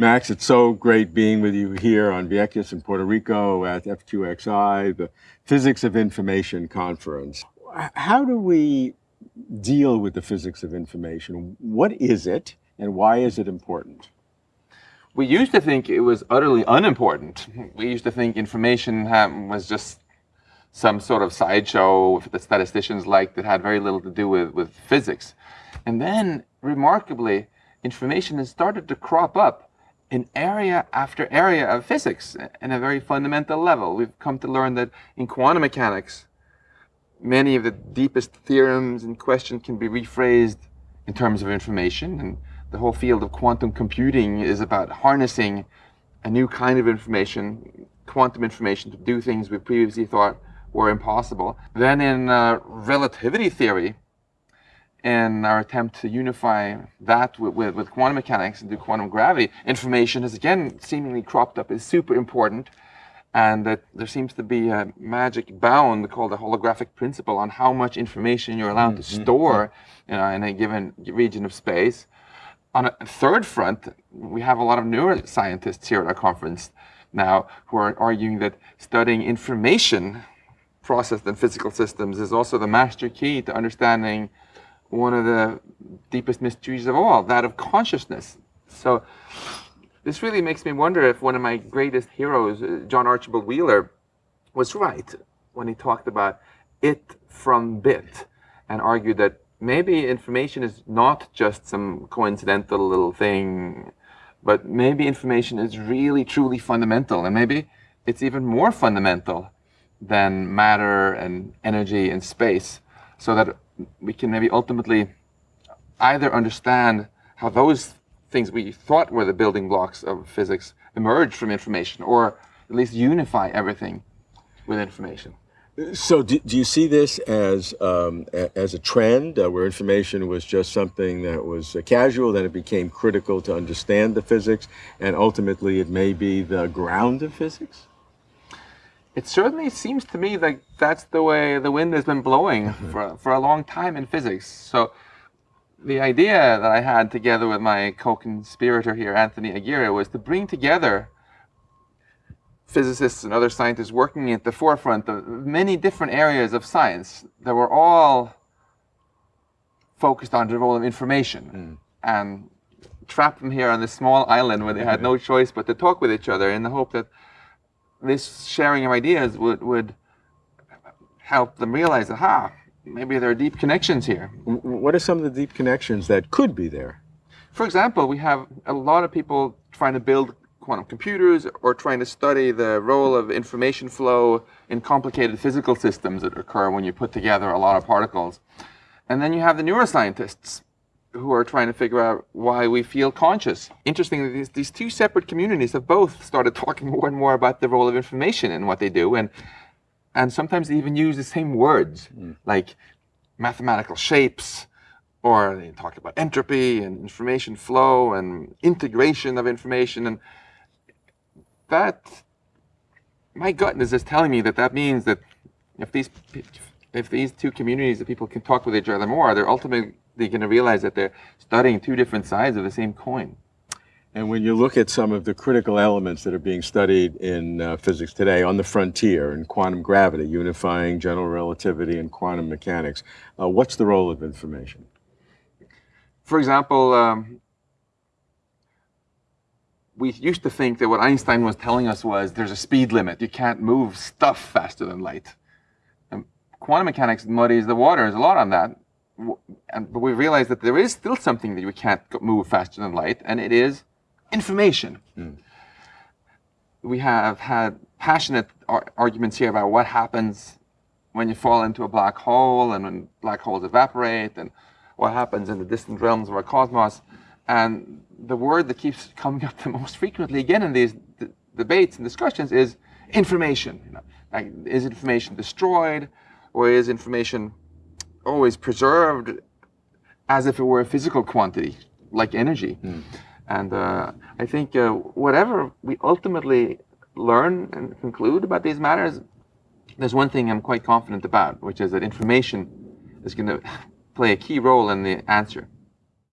Max, it's so great being with you here on Vieques in Puerto Rico at FQXi, the Physics of Information Conference. How do we deal with the physics of information? What is it and why is it important? We used to think it was utterly unimportant. We used to think information was just some sort of sideshow that statisticians liked that had very little to do with, with physics. And then, remarkably, information has started to crop up in area after area of physics in a very fundamental level. We've come to learn that in quantum mechanics, many of the deepest theorems in question can be rephrased in terms of information. And the whole field of quantum computing is about harnessing a new kind of information, quantum information, to do things we previously thought were impossible. Then in uh, relativity theory, in our attempt to unify that with, with, with, quantum mechanics and do quantum gravity, information has again seemingly cropped up as super important. And that there seems to be a magic bound called the holographic principle on how much information you're allowed mm -hmm. to mm-hmm. store you know, in a given region of space. On a third front, we have a lot of neuroscientists here at our conference now who are arguing that studying information processed in physical systems is also the master key to understanding one of the deepest mysteries of all, that of consciousness. So this really makes me wonder if one of my greatest heroes, uh, John Archibald Wheeler, was right when he talked about it from bit and argued that maybe information is not just some coincidental little thing, but maybe information is really truly fundamental and maybe it's even more fundamental than matter and energy and space so that we can maybe ultimately either understand how those things we thought were the building blocks of physics emerge from information, or at least unify everything with information. So do, do you see this as, um, as a trend uh, where information was just something that was uh, casual, then it became critical to understand the physics, and ultimately it may be the ground of physics? It certainly seems to me like that's the way the wind has been blowing for, for a long time in physics. So the idea that I had together with my co-conspirator here, Anthony Aguirre, was to bring together physicists and other scientists working at the forefront of many different areas of science that were all focused on the role of information mm. and trap them here on this small island where they had no choice but to talk with each other in the hope that this sharing of ideas would, would help them realize that, ha, maybe there are deep connections here. What are some of the deep connections that could be there? For example, we have a lot of people trying to build quantum computers or trying to study the role of information flow in complicated physical systems that occur when you put together a lot of particles. And then you have the neuroscientists who are trying to figure out why we feel conscious. Interestingly, these, these two separate communities have both started talking more and more about the role of information in what they do, and and sometimes they even use the same words, mm. like mathematical shapes, or they talk about entropy and information flow and integration of information, and that, my gut is just telling me that that means that if these if these two communities of people can talk with each other more, they're ultimately they're going to realize that they're studying two different sides of the same coin. And when you look at some of the critical elements that are being studied in uh, physics today on the frontier in quantum gravity, unifying general relativity and quantum mechanics, uh, what's the role of information? For example, um, we used to think that what Einstein was telling us was there's a speed limit. You can't move stuff faster than light. And quantum mechanics muddies the waters a lot on that and, but we realize that there is still something that we can't move faster than light, and it is information. Mm. We have had passionate ar arguments here about what happens when you fall into a black hole and when black holes evaporate and what happens in the distant realms of our cosmos. And the word that keeps coming up the most frequently again in these debates and discussions is information. You know, like, is information destroyed or is information always preserved as if it were a physical quantity, like energy. Mm. And uh, I think uh, whatever we ultimately learn and conclude about these matters, there's one thing I'm quite confident about, which is that information is going to play a key role in the answer.